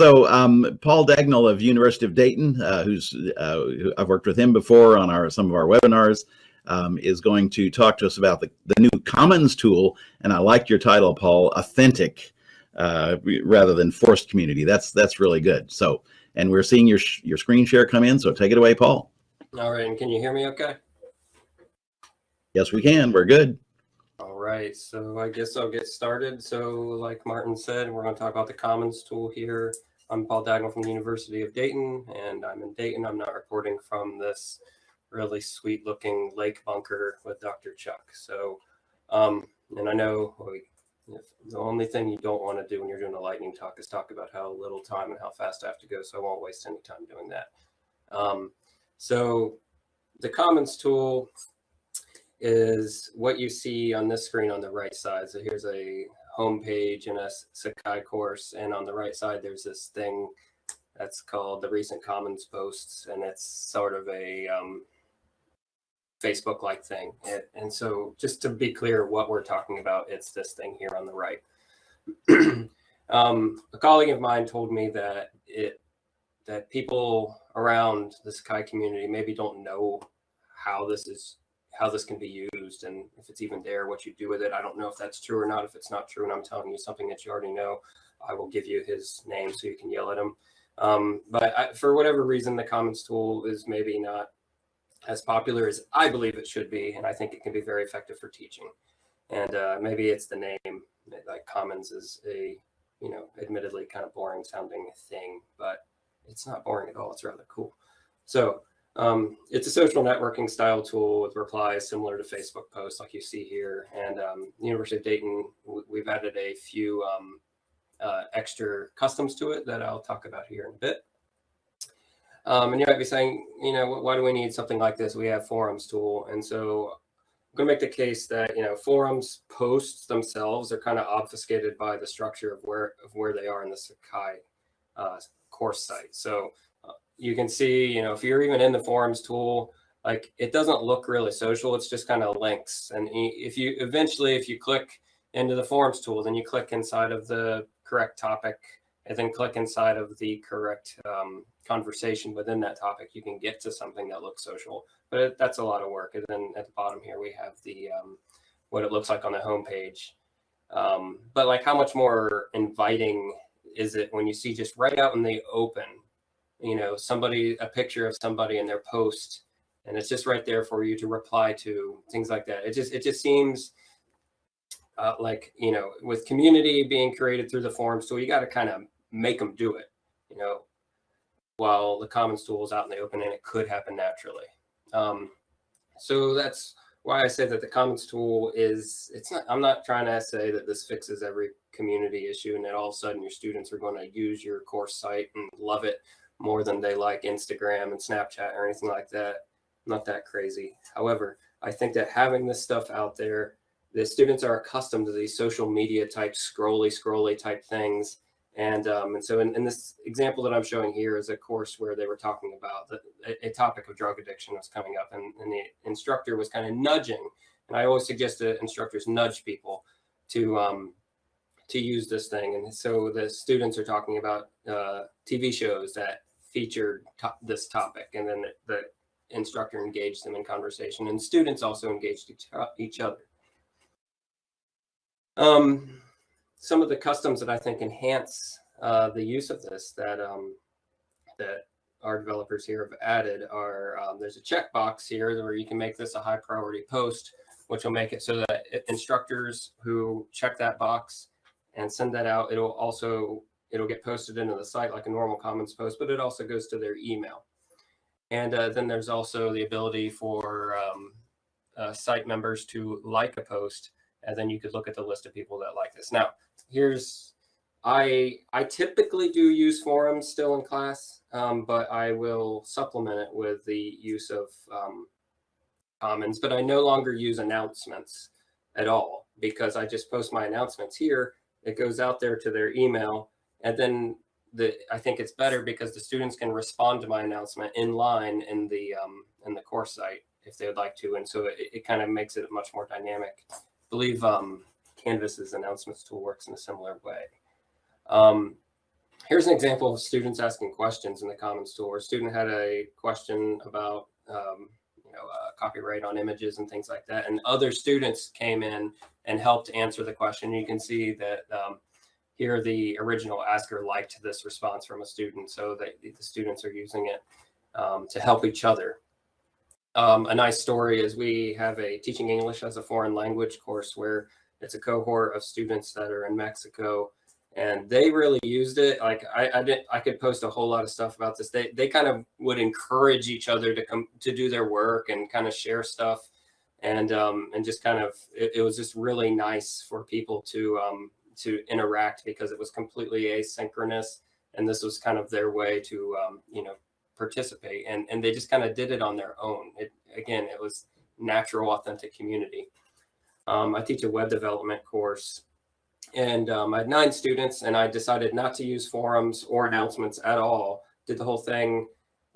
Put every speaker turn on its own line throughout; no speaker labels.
So um, Paul Dagnall of University of Dayton, uh, who's uh, who I've worked with him before on our some of our webinars, um, is going to talk to us about the, the new Commons tool. And I like your title, Paul, authentic uh, rather than forced community. That's that's really good. So, and we're seeing your your screen share come in. So take it away, Paul.
All right, and can you hear me okay?
Yes, we can. We're good.
All right, so I guess I'll get started. So like Martin said, we're going to talk about the Commons tool here. I'm Paul Dagnall from the University of Dayton, and I'm in Dayton. I'm not recording from this really sweet looking lake bunker with Dr. Chuck. So, um, and I know the only thing you don't want to do when you're doing a lightning talk is talk about how little time and how fast I have to go. So I won't waste any time doing that. Um, so the Commons tool is what you see on this screen on the right side. So here's a home page in a Sakai course. And on the right side, there's this thing that's called the recent commons posts. And it's sort of a um, Facebook like thing. It, and so just to be clear what we're talking about, it's this thing here on the right. um, a colleague of mine told me that it that people around the Sakai community maybe don't know how this is how this can be used and if it's even there, what you do with it. I don't know if that's true or not. If it's not true and I'm telling you something that you already know, I will give you his name so you can yell at him. Um, but I, for whatever reason, the Commons tool is maybe not as popular as I believe it should be. And I think it can be very effective for teaching. And uh, maybe it's the name, like Commons is a, you know, admittedly kind of boring sounding thing, but it's not boring at all. It's rather cool. So um, it's a social networking style tool with replies similar to Facebook posts like you see here. And um, University of Dayton, we've added a few um, uh, extra customs to it that I'll talk about here in a bit. Um, and you might be saying, you know, why do we need something like this? We have forums tool. And so I'm going to make the case that, you know, forums posts themselves are kind of obfuscated by the structure of where of where they are in the Sakai uh, course site. So you can see, you know, if you're even in the forums tool, like it doesn't look really social. It's just kind of links. And if you eventually, if you click into the forums tool, then you click inside of the correct topic and then click inside of the correct um, conversation within that topic, you can get to something that looks social, but it, that's a lot of work. And then at the bottom here, we have the, um, what it looks like on the homepage. Um, but like how much more inviting is it when you see just right out in the open, you know, somebody, a picture of somebody in their post, and it's just right there for you to reply to things like that. It just, it just seems uh, like, you know, with community being created through the forums So you got to kind of make them do it, you know, while the commons tool is out in the open and it could happen naturally. Um, so that's why I say that the commons tool is, it's not, I'm not trying to say that this fixes every community issue and that all of a sudden your students are going to use your course site and love it more than they like Instagram and Snapchat or anything like that. Not that crazy. However, I think that having this stuff out there, the students are accustomed to these social media type scrolly, scrolly type things. And, um, and so in, in, this example that I'm showing here is a course where they were talking about the, a, topic of drug addiction was coming up and, and the instructor was kind of nudging. And I always suggest that instructors nudge people to, um, to use this thing. And so the students are talking about uh, TV shows that featured to this topic and then the, the, instructor engaged them in conversation and students also engaged each, other. Um, some of the customs that I think enhance uh, the use of this that um, that our developers here have added are um, there's a checkbox here where you can make this a high priority post, which will make it so that instructors who check that box and send that out, it'll also it'll get posted into the site like a normal Commons post, but it also goes to their email. And uh, then there's also the ability for um, uh, site members to like a post, and then you could look at the list of people that like this. Now, here's, I, I typically do use forums still in class, um, but I will supplement it with the use of um, Commons, but I no longer use announcements at all because I just post my announcements here. It goes out there to their email and then the, I think it's better because the students can respond to my announcement in line in the, um, in the course site if they would like to. And so it, it kind of makes it much more dynamic. I believe um, Canvas's announcements tool works in a similar way. Um, here's an example of students asking questions in the Commons tool. A student had a question about um, you know uh, copyright on images and things like that, and other students came in and helped answer the question. You can see that um, here the original asker liked this response from a student, so that the students are using it um, to help each other. Um, a nice story is we have a teaching English as a foreign language course where it's a cohort of students that are in Mexico and they really used it. Like I, I did, I could post a whole lot of stuff about this. They, they kind of would encourage each other to come to do their work and kind of share stuff. And, um, and just kind of, it, it was just really nice for people to, um, to interact because it was completely asynchronous. And this was kind of their way to, um, you know, participate and, and they just kind of did it on their own. It, again, it was natural, authentic community. Um, I teach a web development course and um, I had nine students and I decided not to use forums or announcements at all. Did the whole thing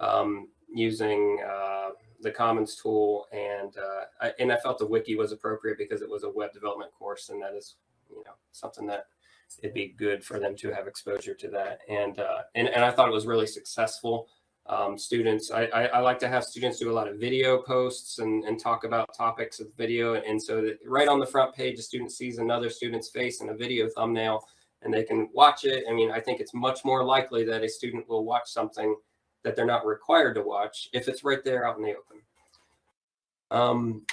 um, using uh, the Commons tool and uh, I, and I felt the wiki was appropriate because it was a web development course and that is you know something that it'd be good for them to have exposure to that and uh, and, and I thought it was really successful um, students. I, I, I, like to have students do a lot of video posts and, and talk about topics of video. And, so that right on the front page, a student sees another student's face in a video thumbnail and they can watch it. I mean, I think it's much more likely that a student will watch something that they're not required to watch if it's right there out in the open. Um,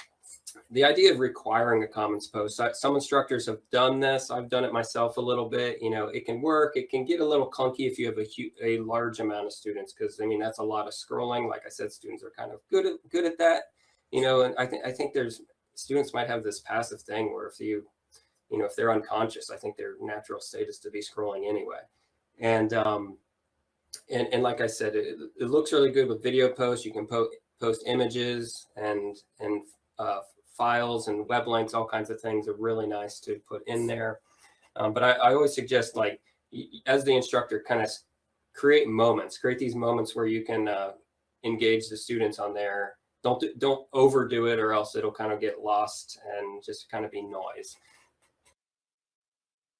the idea of requiring a commons post some instructors have done this. I've done it myself a little bit. You know it can work. It can get a little clunky if you have a, a large amount of students because i mean that's a lot of scrolling. Like i said students are kind of good at good at that. You know and i think i think there's students might have this passive thing where if you you know if they're unconscious i think their natural state is to be scrolling anyway. And um and and like i said it, it looks really good with video posts. You can post post images and and uh, files and web links, all kinds of things are really nice to put in there. Um, but I, I, always suggest like, as the instructor, kind of create moments, create these moments where you can uh, engage the students on there. Don't, don't overdo it or else it'll kind of get lost and just kind of be noise.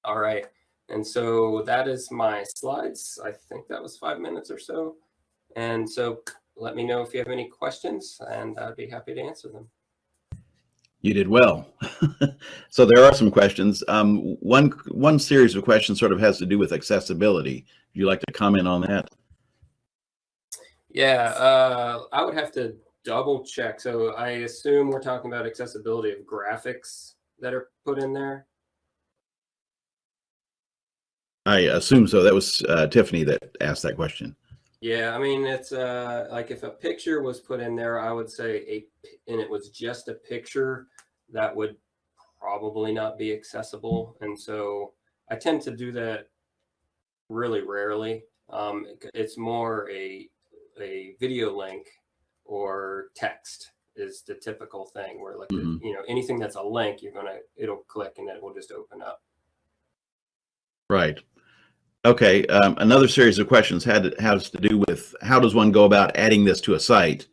All right. And so that is my slides. I think that was five minutes or so. And so let me know if you have any questions and I'd be happy to answer them.
You did well. so there are some questions. Um, one one series of questions sort of has to do with accessibility. Would you like to comment on that?
Yeah, uh, I would have to double check. So I assume we're talking about accessibility of graphics that are put in there.
I assume so. That was uh, Tiffany that asked that question.
Yeah, I mean, it's uh, like if a picture was put in there, I would say a, and it was just a picture that would probably not be accessible. And so I tend to do that really rarely. Um, it's more a, a video link or text is the typical thing where like, mm -hmm. you know, anything that's a link, you're going to, it'll click and it will just open up.
Right. Okay, um, another series of questions had has to do with how does one go about adding this to a site?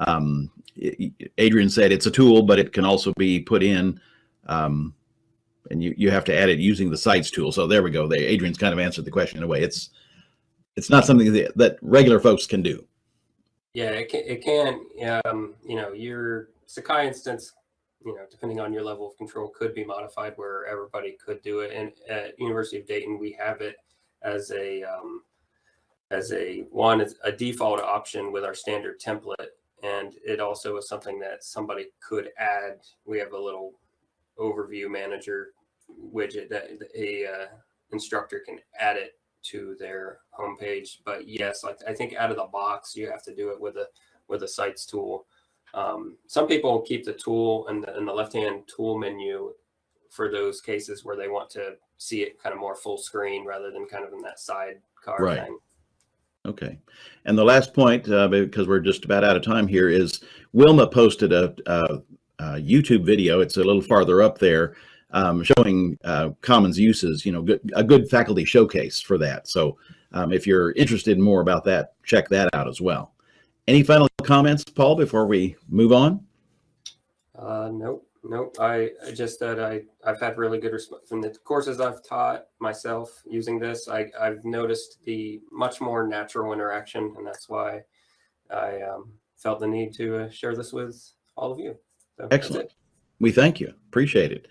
Um, Adrian said it's a tool, but it can also be put in, um, and you you have to add it using the sites tool. So there we go. They, Adrian's kind of answered the question in a way. It's it's not something that, that regular folks can do.
Yeah, it can. It can um, you know, your Sakai instance you know, depending on your level of control, could be modified where everybody could do it. And at University of Dayton, we have it as a um, as a one a default option with our standard template. And it also is something that somebody could add. We have a little overview manager widget that a uh, instructor can add it to their homepage. But yes like i think out of the box you have to do it with a with a sites tool. Um, some people keep the tool in the, in the left hand tool menu for those cases where they want to see it kind of more full screen rather than kind of in that sidecar right. thing.
Okay. And the last point, uh, because we're just about out of time here, is Wilma posted a, a, a YouTube video. It's a little farther up there um, showing uh, Commons uses, you know, good, a good faculty showcase for that. So um, if you're interested in more about that, check that out as well. Any final comments, Paul, before we move on?
Uh, nope. Nope. I I just that I I've had really good response from the courses I've taught myself using this. I I've noticed the much more natural interaction, and that's why I um, felt the need to uh, share this with all of you. So
Excellent. We thank you. Appreciate it.